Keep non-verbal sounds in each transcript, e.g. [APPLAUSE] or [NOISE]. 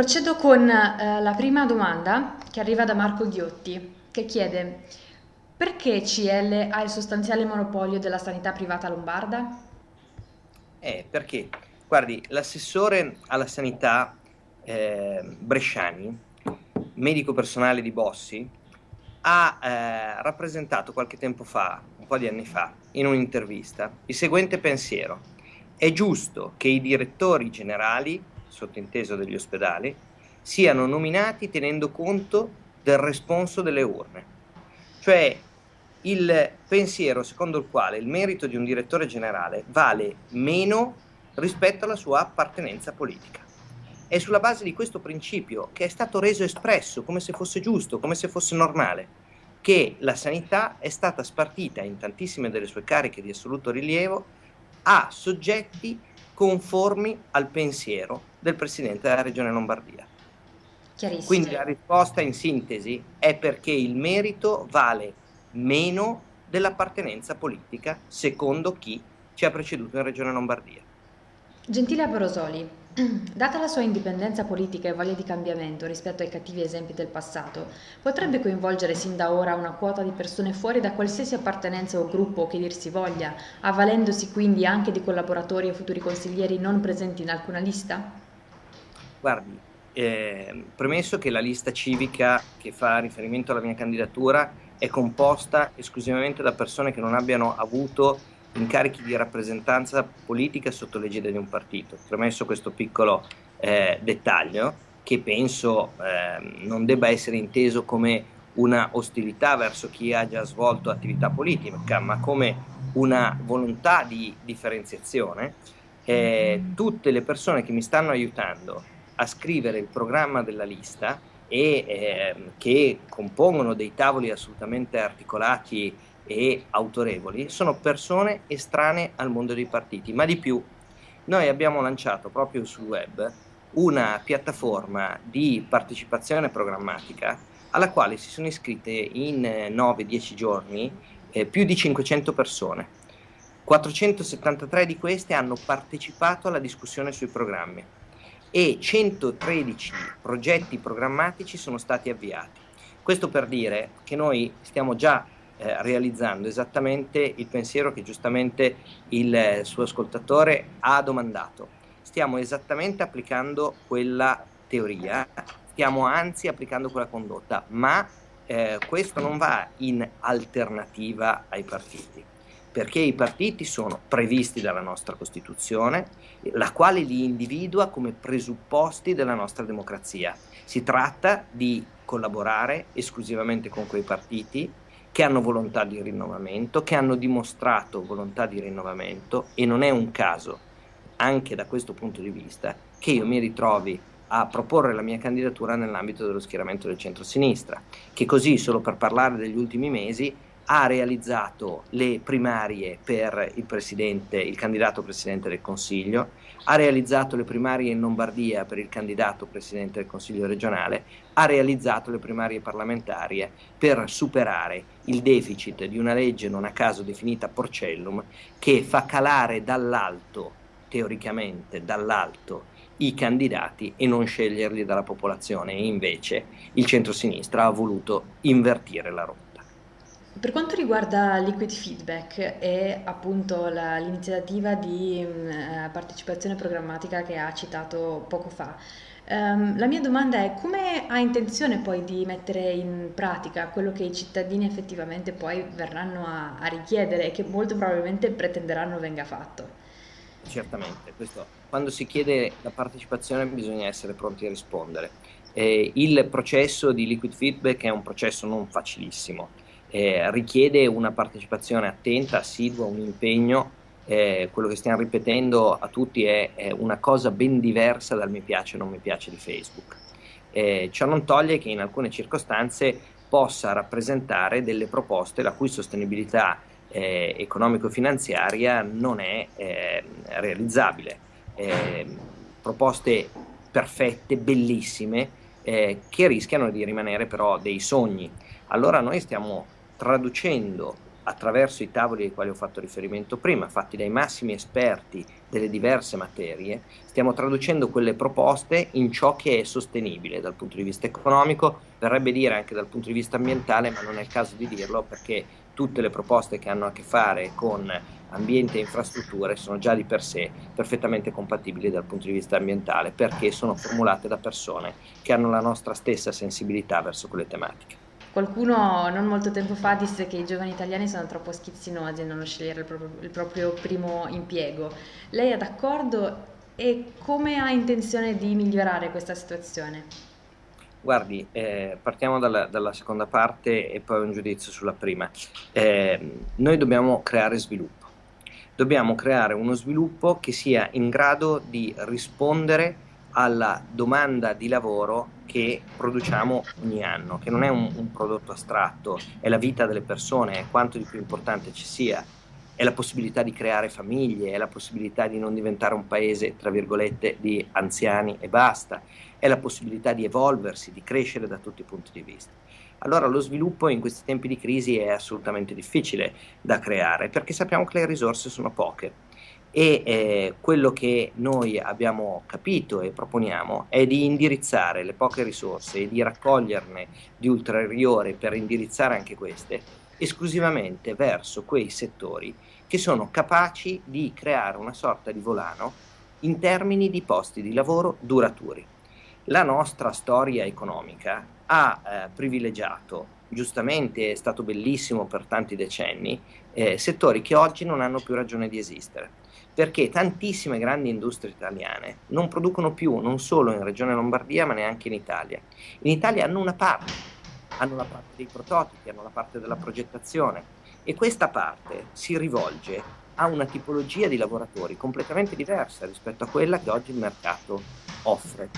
Procedo con eh, la prima domanda che arriva da Marco Ghiotti, che chiede perché CL ha il sostanziale monopolio della sanità privata lombarda? Eh, perché, guardi, l'assessore alla sanità eh, Bresciani, medico personale di Bossi, ha eh, rappresentato qualche tempo fa, un po' di anni fa, in un'intervista, il seguente pensiero. È giusto che i direttori generali sottinteso degli ospedali, siano nominati tenendo conto del responso delle urne. Cioè il pensiero secondo il quale il merito di un direttore generale vale meno rispetto alla sua appartenenza politica. È sulla base di questo principio che è stato reso espresso come se fosse giusto, come se fosse normale, che la sanità è stata spartita in tantissime delle sue cariche di assoluto rilievo a soggetti conformi al pensiero del Presidente della Regione Lombardia. Quindi la risposta in sintesi è perché il merito vale meno dell'appartenenza politica secondo chi ci ha preceduto in Regione Lombardia. Gentile Abrosoli, [CLEARS THROAT] data la sua indipendenza politica e voglia di cambiamento rispetto ai cattivi esempi del passato, potrebbe coinvolgere sin da ora una quota di persone fuori da qualsiasi appartenenza o gruppo che dir si voglia, avvalendosi quindi anche di collaboratori e futuri consiglieri non presenti in alcuna lista? Guardi, eh, premesso che la lista civica che fa riferimento alla mia candidatura è composta esclusivamente da persone che non abbiano avuto incarichi di rappresentanza politica sotto l'egida di un partito. Premesso questo piccolo eh, dettaglio, che penso eh, non debba essere inteso come una ostilità verso chi ha già svolto attività politica, ma come una volontà di differenziazione, eh, tutte le persone che mi stanno aiutando a scrivere il programma della lista e eh, che compongono dei tavoli assolutamente articolati e autorevoli, sono persone estranee al mondo dei partiti, ma di più, noi abbiamo lanciato proprio sul web una piattaforma di partecipazione programmatica alla quale si sono iscritte in 9-10 giorni eh, più di 500 persone. 473 di queste hanno partecipato alla discussione sui programmi e 113 progetti programmatici sono stati avviati. Questo per dire che noi stiamo già eh, realizzando esattamente il pensiero che giustamente il suo ascoltatore ha domandato. Stiamo esattamente applicando quella teoria, stiamo anzi applicando quella condotta, ma eh, questo non va in alternativa ai partiti perché i partiti sono previsti dalla nostra Costituzione, la quale li individua come presupposti della nostra democrazia. Si tratta di collaborare esclusivamente con quei partiti che hanno volontà di rinnovamento, che hanno dimostrato volontà di rinnovamento e non è un caso, anche da questo punto di vista, che io mi ritrovi a proporre la mia candidatura nell'ambito dello schieramento del centro-sinistra, che così, solo per parlare degli ultimi mesi, ha realizzato le primarie per il, il candidato presidente del Consiglio, ha realizzato le primarie in Lombardia per il candidato presidente del Consiglio regionale, ha realizzato le primarie parlamentari per superare il deficit di una legge non a caso definita Porcellum che fa calare dall'alto, teoricamente dall'alto, i candidati e non sceglierli dalla popolazione e invece il centro-sinistra ha voluto invertire la rotta. Per quanto riguarda Liquid Feedback e appunto l'iniziativa di mh, mm, eh, partecipazione programmatica che ha citato poco fa, um, la mia domanda è come ha intenzione poi di mettere in pratica quello che i cittadini effettivamente poi verranno a, a richiedere e che molto probabilmente pretenderanno venga fatto? Certamente, questo, quando si chiede la partecipazione bisogna essere pronti a rispondere. Eh, il processo di Liquid Feedback è un processo non facilissimo eh, richiede una partecipazione attenta, assidua, un impegno. Eh, quello che stiamo ripetendo a tutti è, è, una cosa ben diversa dal mi piace o non mi piace di Facebook. Eh, ciò non toglie che in alcune circostanze possa rappresentare delle proposte la cui sostenibilità eh, economico-finanziaria non è eh, realizzabile. Eh, proposte perfette, bellissime, eh, che rischiano di rimanere però dei sogni. Allora noi stiamo traducendo attraverso i tavoli ai quali ho fatto riferimento prima, fatti dai massimi esperti delle diverse materie, stiamo traducendo quelle proposte in ciò che è sostenibile dal punto di vista economico, verrebbe dire anche dal punto di vista ambientale, ma non è il caso di dirlo perché tutte le proposte che hanno a che fare con ambiente e infrastrutture sono già di per sé perfettamente compatibili dal punto di vista ambientale perché sono formulate da persone che hanno la nostra stessa sensibilità verso quelle tematiche. Qualcuno non molto tempo fa disse che i giovani italiani sono troppo schizzinosi a non scegliere il proprio, il proprio primo impiego. Lei è d'accordo e come ha intenzione di migliorare questa situazione? Guardi, eh, partiamo dalla, dalla, seconda parte e poi un giudizio sulla prima. Eh, noi dobbiamo creare sviluppo. Dobbiamo creare uno sviluppo che sia in grado di rispondere alla domanda di lavoro che produciamo ogni anno, che non è un, un, prodotto astratto, è la vita delle persone, è quanto di più importante ci sia, è la possibilità di creare famiglie, è la possibilità di non diventare un paese, tra virgolette, di anziani e basta, è la possibilità di evolversi, di crescere da tutti i punti di vista. Allora lo sviluppo in questi tempi di crisi è assolutamente difficile da creare perché sappiamo che le risorse sono poche e eh, quello che noi abbiamo capito e proponiamo è di indirizzare le poche risorse e di raccoglierne di ulteriori per indirizzare anche queste esclusivamente verso quei settori che sono capaci di creare una sorta di volano in termini di posti di lavoro duraturi. La nostra storia economica ha eh, privilegiato, giustamente è stato bellissimo per tanti decenni, eh, settori che oggi non hanno più ragione di esistere perché tantissime grandi industrie italiane non producono più, non solo in Regione Lombardia, ma neanche in Italia. In Italia hanno una parte, hanno la parte dei prototipi, hanno la parte della progettazione e questa parte si rivolge a una tipologia di lavoratori completamente diversa rispetto a quella che oggi il mercato offre.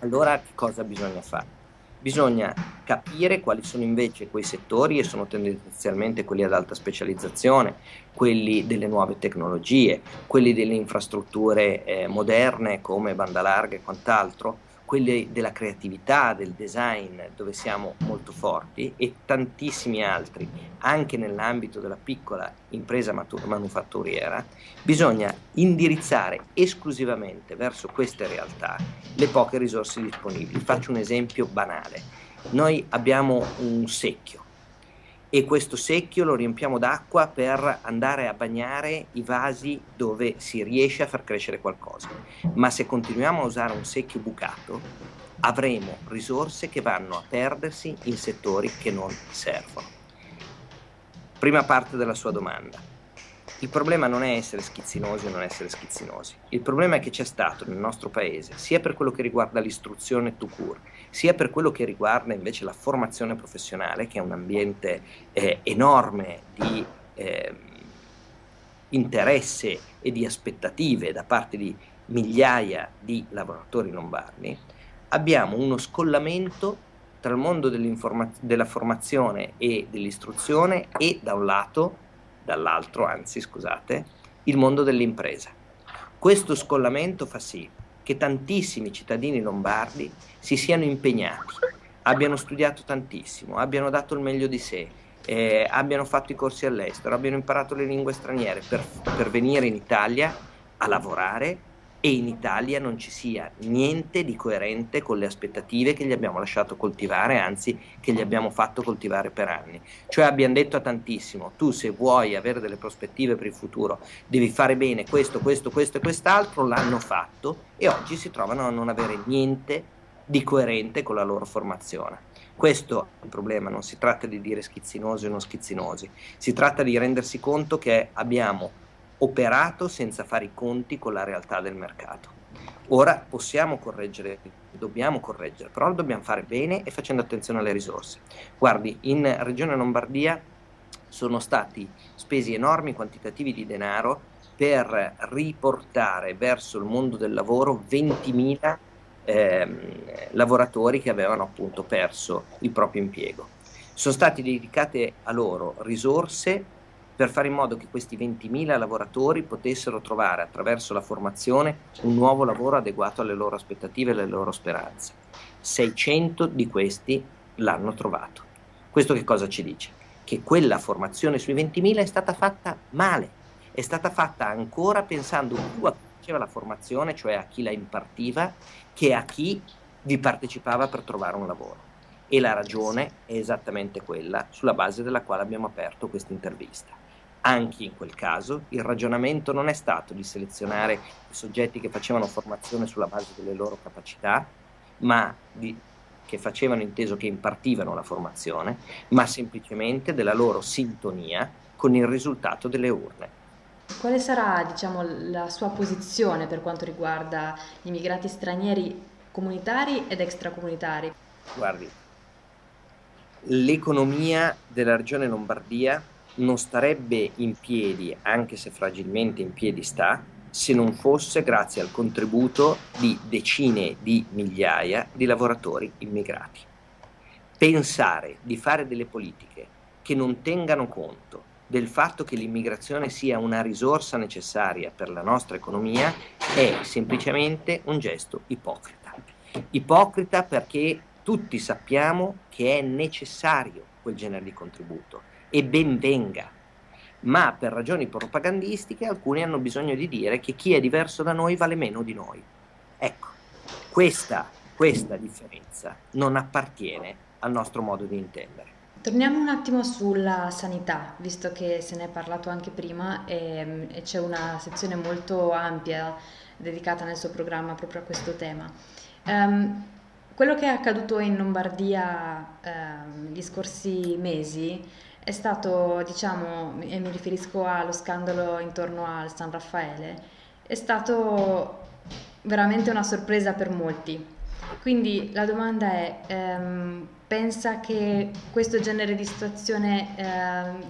Allora che cosa bisogna fare? Bisogna capire quali sono invece quei settori e sono tendenzialmente quelli ad alta specializzazione, quelli delle nuove tecnologie, quelli delle infrastrutture eh, moderne come banda larga e quant'altro, quelli della creatività, del design, dove siamo molto forti, e tantissimi altri, anche nell'ambito della piccola impresa manufatturiera, bisogna indirizzare esclusivamente verso queste realtà le poche risorse disponibili. Faccio un esempio banale. Noi abbiamo un secchio, e questo secchio lo riempiamo d'acqua per andare a bagnare i vasi dove si riesce a far crescere qualcosa. Ma se continuiamo a usare un secchio bucato, avremo risorse che vanno a perdersi in settori che non servono. Prima parte della sua domanda. Il problema non è essere schizzinosi o non essere schizzinosi, il problema è che c'è stato nel nostro paese, sia per quello che riguarda l'istruzione to cure, sia per quello che riguarda invece la formazione professionale, che è un ambiente eh, enorme di eh, interesse e di aspettative da parte di migliaia di lavoratori lombardi, abbiamo uno scollamento tra il mondo della formazione e dell'istruzione e da un lato dall'altro, anzi scusate, il mondo dell'impresa. Questo scollamento fa sì che tantissimi cittadini lombardi si siano impegnati, abbiano studiato tantissimo, abbiano dato il meglio di sé, eh, abbiano fatto i corsi all'estero, abbiano imparato le lingue straniere per, per venire in Italia a lavorare e in Italia non ci sia niente di coerente con le aspettative che gli abbiamo lasciato coltivare, anzi che gli abbiamo fatto coltivare per anni. Cioè abbiamo detto a tantissimo, tu se vuoi avere delle prospettive per il futuro devi fare bene questo, questo, questo e quest'altro, l'hanno fatto e oggi si trovano a non avere niente di coerente con la loro formazione. Questo è il problema, non si tratta di dire schizzinosi o non schizzinosi, si tratta di rendersi conto che abbiamo operato senza fare i conti con la realtà del mercato. Ora possiamo correggere, dobbiamo correggere, però lo dobbiamo fare bene e facendo attenzione alle risorse. Guardi, in Regione Lombardia sono stati spesi enormi quantitativi di denaro per riportare verso il mondo del lavoro 20.000 ehm, lavoratori che avevano appunto perso il proprio impiego. Sono state dedicate a loro risorse per fare in modo che questi 20.000 lavoratori potessero trovare attraverso la formazione un nuovo lavoro adeguato alle loro aspettative e alle loro speranze. 600 di questi l'hanno trovato. Questo che cosa ci dice? che quella formazione sui 20.000 è stata fatta male, è stata fatta ancora pensando più a chi faceva la formazione, cioè a chi la impartiva, che a chi vi partecipava per trovare un lavoro. E la ragione è esattamente quella sulla base della quale abbiamo aperto questa intervista. Anche in quel caso il ragionamento non è stato di selezionare i soggetti che facevano formazione sulla base delle loro capacità, ma di, che facevano inteso che impartivano la formazione, ma semplicemente della loro sintonia con il risultato delle urne. Quale sarà diciamo, la sua posizione per quanto riguarda gli immigrati stranieri comunitari ed extracomunitari? Guardi, l'economia della regione Lombardia non starebbe in piedi, anche se fragilmente in piedi sta, se non fosse grazie al contributo di decine di migliaia di lavoratori immigrati. Pensare di fare delle politiche che non tengano conto del fatto che l'immigrazione sia una risorsa necessaria per la nostra economia è semplicemente un gesto ipocrita. Ipocrita perché tutti sappiamo che è necessario quel genere di contributo e ben venga. Ma per ragioni propagandistiche alcuni hanno bisogno di dire che chi è diverso da noi vale meno di noi. Ecco, questa, questa differenza non appartiene al nostro modo di intendere. Torniamo un attimo sulla sanità, visto che se ne è parlato anche prima e, e c'è una sezione molto ampia dedicata nel suo programma proprio a questo tema. Um, quello che è accaduto in Lombardia um, negli scorsi mesi è stato, diciamo, e mi riferisco allo scandalo intorno al San Raffaele, è stato veramente una sorpresa per molti. Quindi la domanda è, ehm, pensa che questo genere di situazione eh,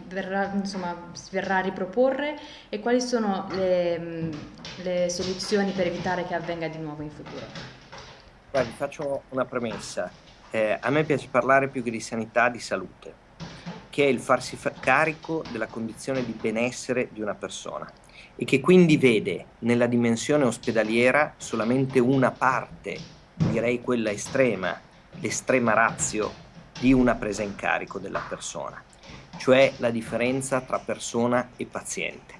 verrà, insomma, verrà a riproporre e quali sono le, le soluzioni per evitare che avvenga di nuovo in futuro? Guardi, faccio una premessa. Eh, a me piace parlare più che di sanità, di salute che è il farsi carico della condizione di benessere di una persona e che quindi vede nella dimensione ospedaliera solamente una parte, direi quella estrema, l'estrema razio di una presa in carico della persona, cioè la differenza tra persona e paziente.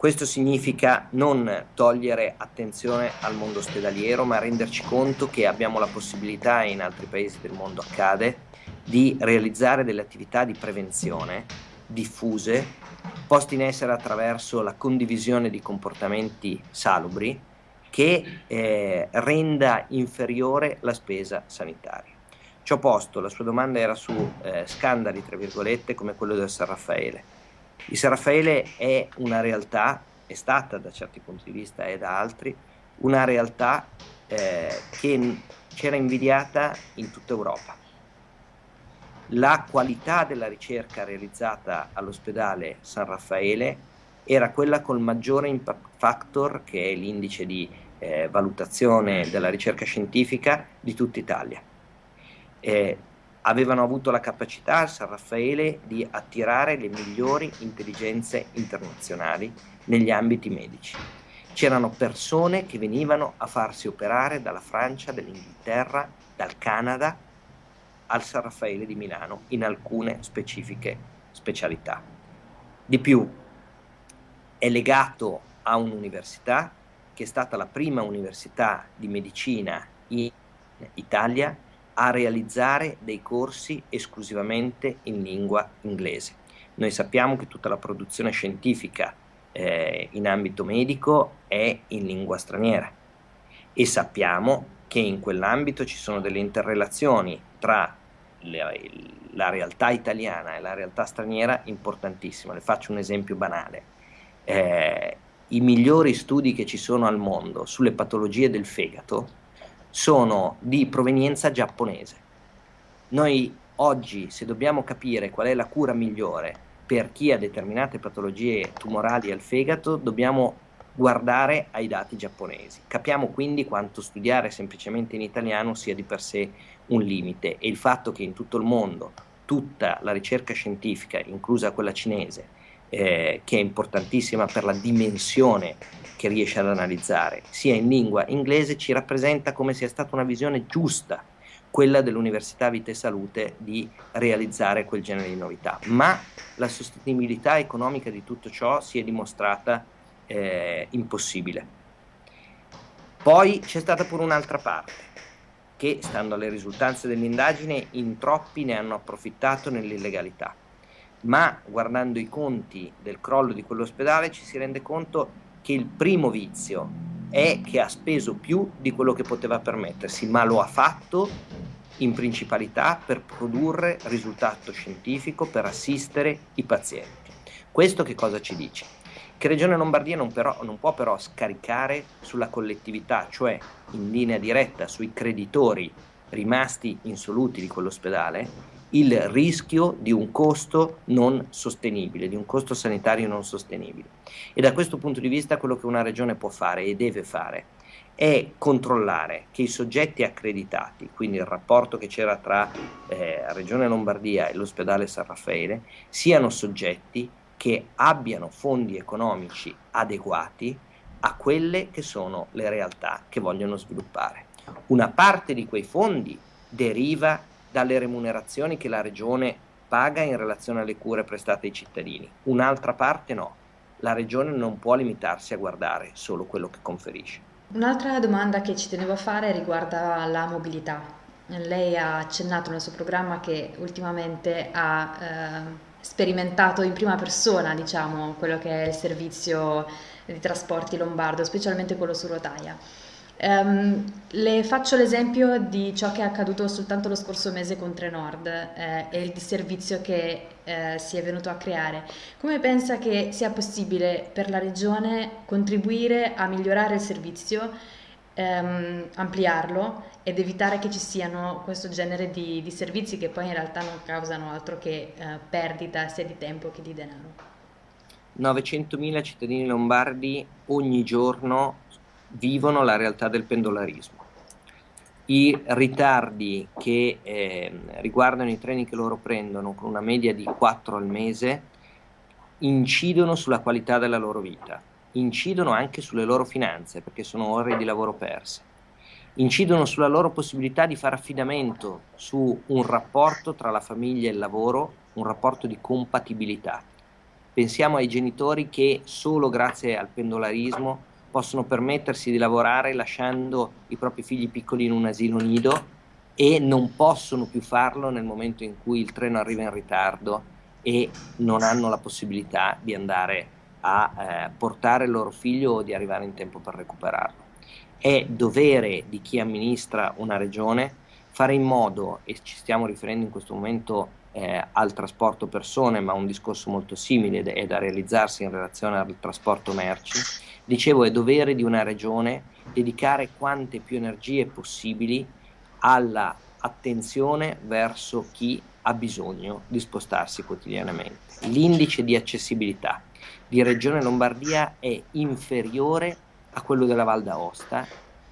Questo significa non togliere attenzione al mondo ospedaliero, ma renderci conto che abbiamo la possibilità, e in altri paesi del mondo accade, di realizzare delle attività di prevenzione diffuse, poste in essere attraverso la condivisione di comportamenti salubri che eh, renda inferiore la spesa sanitaria. Ciò posto, la sua domanda era su eh, scandali, tra virgolette, come quello del San Raffaele. Il San Raffaele è una realtà, è stata da certi punti di vista e da altri, una realtà eh, che c'era invidiata in tutta Europa la qualità della ricerca realizzata all'ospedale San Raffaele era quella col maggiore impact factor, che è l'indice di eh, valutazione della ricerca scientifica di tutta Italia. Eh, avevano avuto la capacità al San Raffaele di attirare le migliori intelligenze internazionali negli ambiti medici. C'erano persone che venivano a farsi operare dalla Francia, dall'Inghilterra, dal Canada, al San Raffaele di Milano in alcune specifiche specialità. Di più, è legato a un'università che è stata la prima università di medicina in Italia a realizzare dei corsi esclusivamente in lingua inglese. Noi sappiamo che tutta la produzione scientifica eh, in ambito medico è in lingua straniera e sappiamo che in quell'ambito ci sono delle interrelazioni tra la, la realtà italiana e la realtà straniera importantissima. Le faccio un esempio banale. Eh, I migliori studi che ci sono al mondo sulle patologie del fegato sono di provenienza giapponese. Noi oggi, se dobbiamo capire qual è la cura migliore per chi ha determinate patologie tumorali al fegato, dobbiamo guardare ai dati giapponesi. Capiamo quindi quanto studiare semplicemente in italiano sia di per sé un limite e il fatto che in tutto il mondo tutta la ricerca scientifica, inclusa quella cinese, eh, che è importantissima per la dimensione che riesce ad analizzare, sia in lingua inglese, ci rappresenta come sia stata una visione giusta, quella dell'Università Vita e Salute di realizzare quel genere di novità. Ma la sostenibilità economica di tutto ciò si è dimostrata eh, impossibile. Poi c'è stata pure un'altra parte, che stando alle risultanze dell'indagine in troppi ne hanno approfittato nell'illegalità. Ma guardando i conti del crollo di quell'ospedale ci si rende conto che il primo vizio è che ha speso più di quello che poteva permettersi, ma lo ha fatto in principalità per produrre risultato scientifico, per assistere i pazienti. Questo che cosa ci dice? Che Regione Lombardia non, però, non può però scaricare sulla collettività, cioè in linea diretta sui creditori rimasti insoluti di quell'ospedale, il rischio di un costo non sostenibile, di un costo sanitario non sostenibile. E da questo punto di vista quello che una regione può fare e deve fare è controllare che i soggetti accreditati, quindi il rapporto che c'era tra eh, Regione Lombardia e l'ospedale San Raffaele, siano soggetti che abbiano fondi economici adeguati a quelle che sono le realtà che vogliono sviluppare. Una parte di quei fondi deriva dalle remunerazioni che la regione paga in relazione alle cure prestate ai cittadini, un'altra parte no. La regione non può limitarsi a guardare solo quello che conferisce. Un'altra domanda che ci tenevo a fare riguarda la mobilità. Lei ha accennato nel suo programma che ultimamente ha eh, sperimentato in prima persona, diciamo, quello che è il servizio di trasporti lombardo, specialmente quello su rotaia. Um, le faccio l'esempio di ciò che è accaduto soltanto lo scorso mese con Trenord eh, e il disservizio che eh, si è venuto a creare. Come pensa che sia possibile per la Regione contribuire a migliorare il servizio, ehm, ampliarlo ed evitare che ci siano questo genere di, di, servizi che poi in realtà non causano altro che eh, perdita sia di tempo che di denaro? 900.000 cittadini lombardi ogni giorno vivono la realtà del pendolarismo. I ritardi che eh, riguardano i treni che loro prendono con una media di 4 al mese incidono sulla qualità della loro vita, incidono anche sulle loro finanze perché sono ore di lavoro perse, incidono sulla loro possibilità di fare affidamento su un rapporto tra la famiglia e il lavoro, un rapporto di compatibilità. Pensiamo ai genitori che solo grazie al pendolarismo possono permettersi di lavorare lasciando i propri figli piccoli in un asilo nido e non possono più farlo nel momento in cui il treno arriva in ritardo e non hanno la possibilità di andare a eh, portare il loro figlio o di arrivare in tempo per recuperarlo. È dovere di chi amministra una regione fare in modo, e ci stiamo riferendo in questo momento eh, al trasporto persone, ma un discorso molto simile è da realizzarsi in relazione al trasporto merci, Dicevo, è dovere di una regione dedicare quante più energie possibili alla attenzione verso chi ha bisogno di spostarsi quotidianamente. L'indice di accessibilità di Regione Lombardia è inferiore a quello della Val d'Aosta,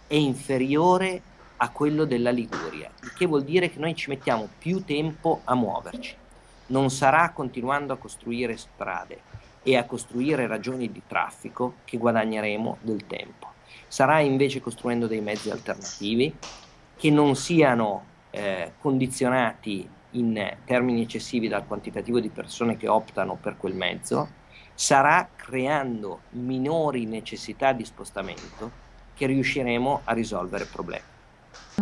è inferiore a quello della Liguria, il che vuol dire che noi ci mettiamo più tempo a muoverci. Non sarà continuando a costruire strade, e a costruire ragioni di traffico che guadagneremo del tempo. Sarà invece costruendo dei mezzi alternativi che non siano eh, condizionati in termini eccessivi dal quantitativo di persone che optano per quel mezzo, sarà creando minori necessità di spostamento che riusciremo a risolvere il problema.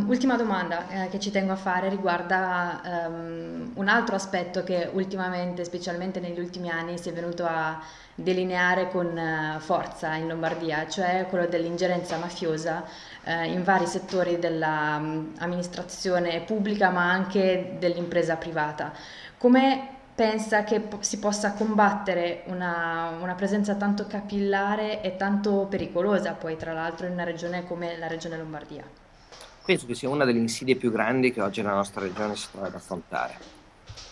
Ultima domanda eh, che ci tengo a fare riguarda um, un altro aspetto che ultimamente, specialmente negli ultimi anni, si è venuto a delineare con uh, forza in Lombardia, cioè quello dell'ingerenza mafiosa uh, in vari settori dell'amministrazione um, pubblica ma anche dell'impresa privata. Come pensa che po- si possa combattere una, una presenza tanto capillare e tanto pericolosa poi tra l'altro in una regione come la regione Lombardia? penso che sia una delle insidie più grandi che oggi la nostra regione si trova ad affrontare,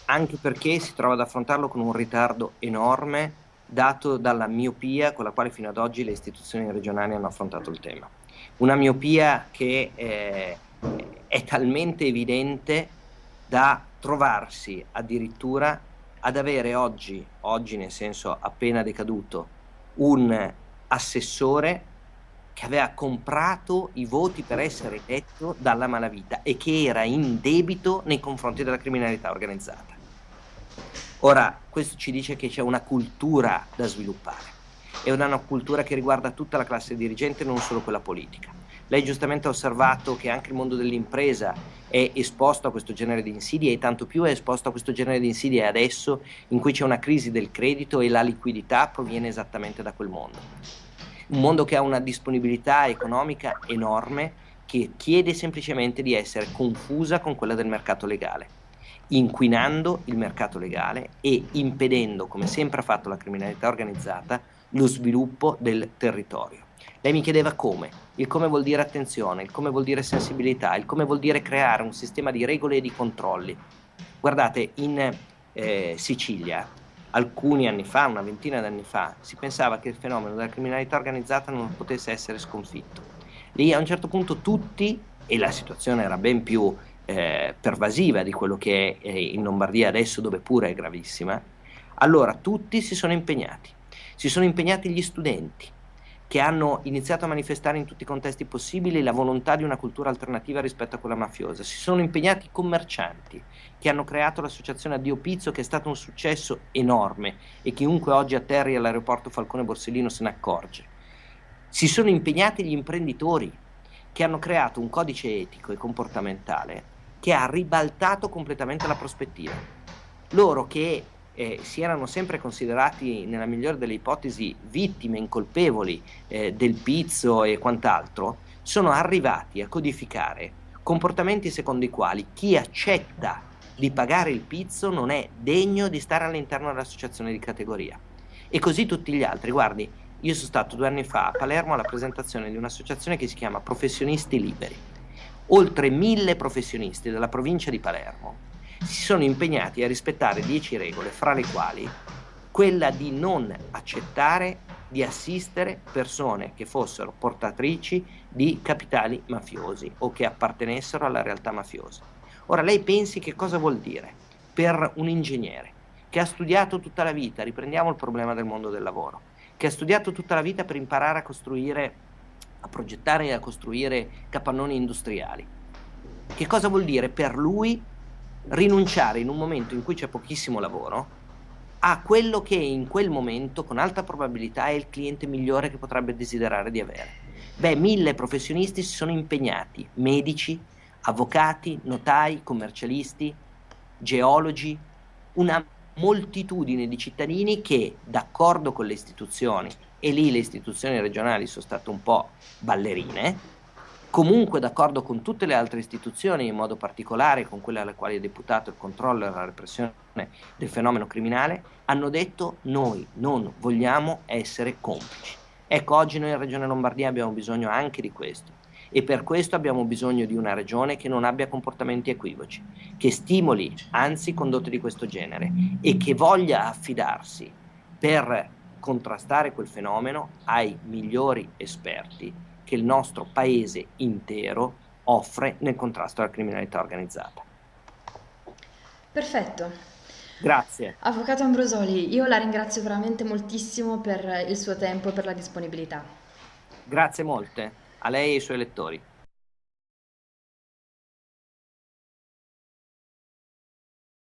anche perché si trova ad affrontarlo con un ritardo enorme dato dalla miopia con la quale fino ad oggi le istituzioni regionali hanno affrontato il tema. Una miopia che eh, è talmente evidente da trovarsi addirittura ad avere oggi, oggi nel senso appena decaduto, un assessore che aveva comprato i voti per essere eletto dalla malavita e che era in debito nei confronti della criminalità organizzata. Ora, questo ci dice che c'è una cultura da sviluppare, è una cultura che riguarda tutta la classe dirigente, non solo quella politica. Lei giustamente ha osservato che anche il mondo dell'impresa è esposto a questo genere di insidie e tanto più è esposto a questo genere di insidie adesso in cui c'è una crisi del credito e la liquidità proviene esattamente da quel mondo. Un mondo che ha una disponibilità economica enorme che chiede semplicemente di essere confusa con quella del mercato legale inquinando il mercato legale e impedendo, come sempre ha fatto la criminalità organizzata, lo sviluppo del territorio. Lei mi chiedeva come, il come vuol dire attenzione, il come vuol dire sensibilità, il come vuol dire creare un sistema di regole e di controlli. Guardate, in eh, Sicilia, alcuni anni fa, una ventina di anni fa, si pensava che il fenomeno della criminalità organizzata non potesse essere sconfitto. Lì a un certo punto tutti, e la situazione era ben più eh, pervasiva di quello che è in Lombardia adesso, dove pure è gravissima, allora tutti si sono impegnati. Si sono impegnati gli studenti, che hanno iniziato a manifestare in tutti i contesti possibili la volontà di una cultura alternativa rispetto a quella mafiosa. Si sono impegnati i commercianti, che hanno creato l'associazione Addio Pizzo, che è stato un successo enorme e chiunque oggi atterri all'aeroporto Falcone Borsellino se ne accorge. Si sono impegnati gli imprenditori, che hanno creato un codice etico e comportamentale che ha ribaltato completamente la prospettiva. Loro che eh, si erano sempre considerati, nella migliore delle ipotesi, vittime incolpevoli eh, del pizzo e quant'altro, sono arrivati a codificare comportamenti secondo i quali chi accetta di pagare il pizzo non è degno di stare all'interno dell'associazione di categoria. E così tutti gli altri. Guardi, io sono stato due anni fa a Palermo alla presentazione di un'associazione che si chiama Professionisti Liberi oltre mille professionisti della provincia di Palermo si sono impegnati a rispettare dieci regole, fra le quali quella di non accettare di assistere persone che fossero portatrici di capitali mafiosi o che appartenessero alla realtà mafiosa. Ora lei pensi che cosa vuol dire per un ingegnere che ha studiato tutta la vita, riprendiamo il problema del mondo del lavoro, che ha studiato tutta la vita per imparare a costruire a progettare e a costruire capannoni industriali. Che cosa vuol dire per lui rinunciare in un momento in cui c'è pochissimo lavoro a quello che in quel momento con alta probabilità è il cliente migliore che potrebbe desiderare di avere? Beh, mille professionisti si sono impegnati, medici, avvocati, notai, commercialisti, geologi, una moltitudine di cittadini che, d'accordo con le istituzioni, e lì le istituzioni regionali sono state un po' ballerine, comunque d'accordo con tutte le altre istituzioni, in modo particolare con quelle alle quali è deputato il controllo e la repressione del fenomeno criminale, hanno detto noi non vogliamo essere complici. Ecco, oggi noi in Regione Lombardia abbiamo bisogno anche di questo e per questo abbiamo bisogno di una regione che non abbia comportamenti equivoci, che stimoli anzi condotte di questo genere e che voglia affidarsi per contrastare quel fenomeno ai migliori esperti che il nostro paese intero offre nel contrasto alla criminalità organizzata. Perfetto. Grazie. Avvocato Ambrosoli, io la ringrazio veramente moltissimo per il suo tempo e per la disponibilità. Grazie molte a lei e ai suoi lettori.